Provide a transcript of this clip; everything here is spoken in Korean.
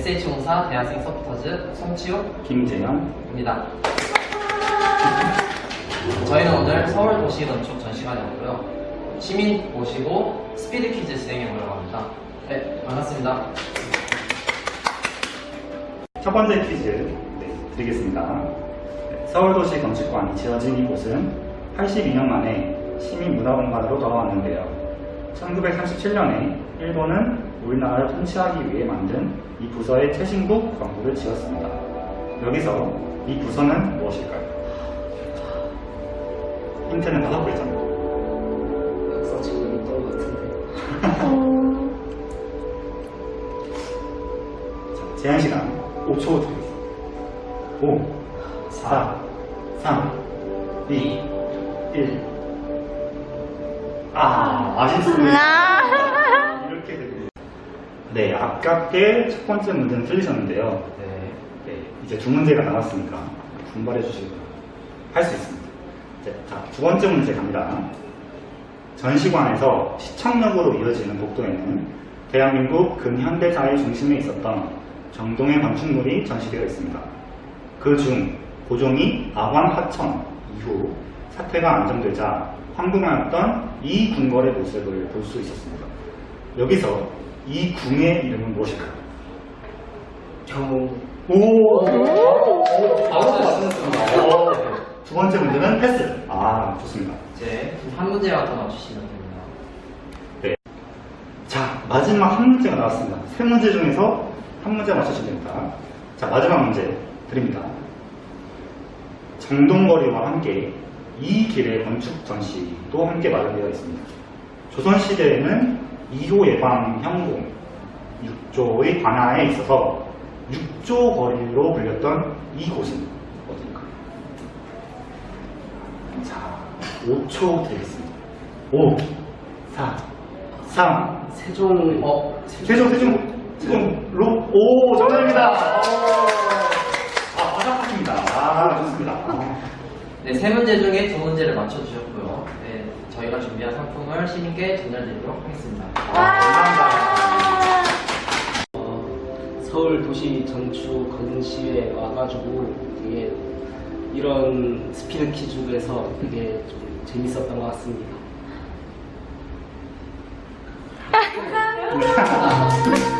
SH공사 대학생 서포터즈 송치욱입니다. 김재현 저희는 오늘 서울 도시 건축 전시관이었고요. 시민 모시고 스피드 퀴즈 진행해 보려고 합니다. 네, 반갑습니다. 첫 번째 퀴즈 네, 드리겠습니다. 네, 서울 도시 건축관이 지어진 이곳은 82년 만에 시민 문화공간으로 돌아왔는데요. 1937년에 일본은 우리나라를 통치하기 위해 만든 이 부서의 최신국 건물을 지었습니다. 여기서 이 부서는 무엇일까요? 힌트는 다섯 글자입니다. 박사 지금 있던 것 같은데. 자, 제한 시간 5초 드리겠습니다. 5, 4, 3, 2, 1. 아, 아쉽습니다. 네, 아깝게 첫 번째 문제는 틀리셨는데요. 네. 네, 이제 두 문제가 남았으니까 분발해 주시고 할 수 있습니다. 네, 자, 두 번째 문제 갑니다. 전시관에서 시청역으로 이어지는 복도에는 대한민국 근현대사의 중심에 있었던 정동의 건축물이 전시되어 있습니다. 그 중 고종이 아황 하천 이후 사태가 안정되자 황궁하였던 이 궁궐의 모습을 볼 수 있었습니다. 여기서 이 궁의 이름은 무엇일까요? 경호. 오! 아무도 맞췄습니다. 두 번째 문제는 패스. 아, 좋습니다. 이제 한 문제만 더 맞추시면 됩니다. 네. 자, 마지막 한 문제가 나왔습니다. 세 문제 중에서 한 문제 맞추시면 됩니다. 자, 마지막 문제 드립니다. 정동거리와 함께 이 길의 건축 전시도 함께 마련되어 있습니다. 조선시대에는 2호 예방 현공 6조의 관하에 있어서 6조 거리로 불렸던 이곳은 어딜까요? 자, 5초 드리겠습니다. 5, 4, 3, 세종, 어, 세종, 세종, 세종 로, 오, 정답입니다. 아, 바삭하십니다. 아, 좋습니다. 아, 네, 세 문제 중에 두 문제를 맞춰주셨고요. 네, 저희가 준비한 상품을 시민께 전달드리도록 하겠습니다. 감사합니다. 어, 서울 도시 전축 건시에 와가지고 되게 이런 스피드 퀴즈에서 되게 좀 재밌었던 것 같습니다. 감사합니다.